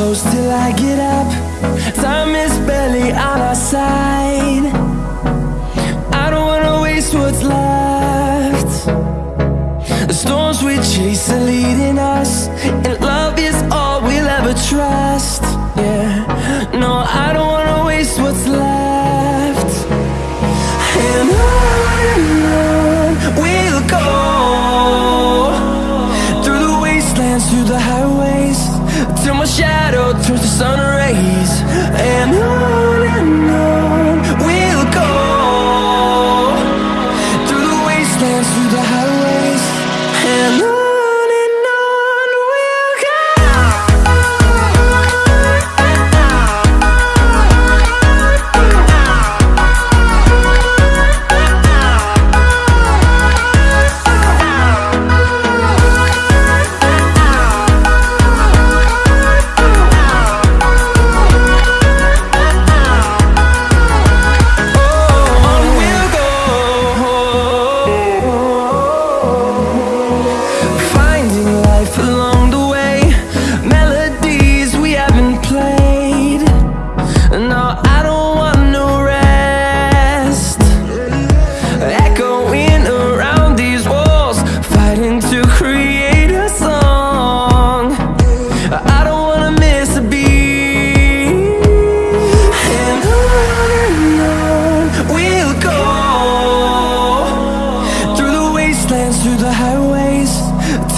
close till I get up. Time is barely on our side. I don't wanna waste what's left. The storms we chase are leading us, and love is all we'll ever trust. Yeah, no, I don't wanna waste what's left. And on we'll go through the wastelands, through the highways, till my shadow turns to sun rays. And on and on we'll go through the wastelands, through the highways, and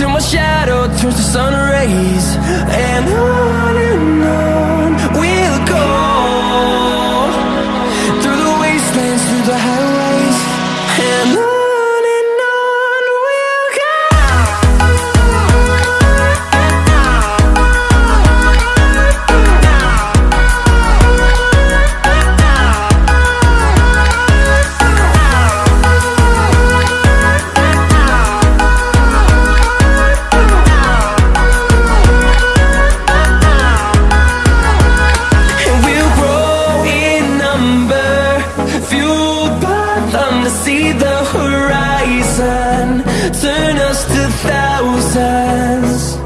till my shadow turns to sun rays. And on see the horizon, turn us to thousands.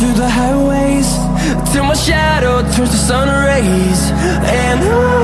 through the highways Till my shadow turns to sun rays. And I